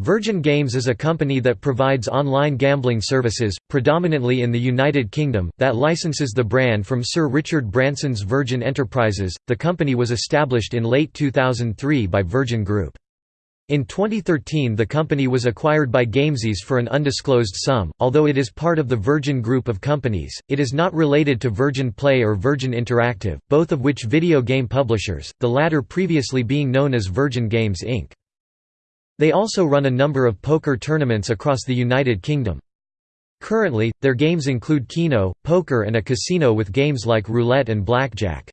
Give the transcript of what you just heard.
Virgin Games is a company that provides online gambling services, predominantly in the United Kingdom, that licenses the brand from Sir Richard Branson's Virgin Enterprises. The company was established in late 2003 by Virgin Group. In 2013 the company was acquired by Gamesys for an undisclosed sum, although it is part of the Virgin Group of companies, it is not related to Virgin Play or Virgin Interactive, both of which video game publishers, the latter previously being known as Virgin Games Inc. They also run a number of poker tournaments across the United Kingdom. Currently, their games include Keno, poker and a casino with games like roulette and blackjack.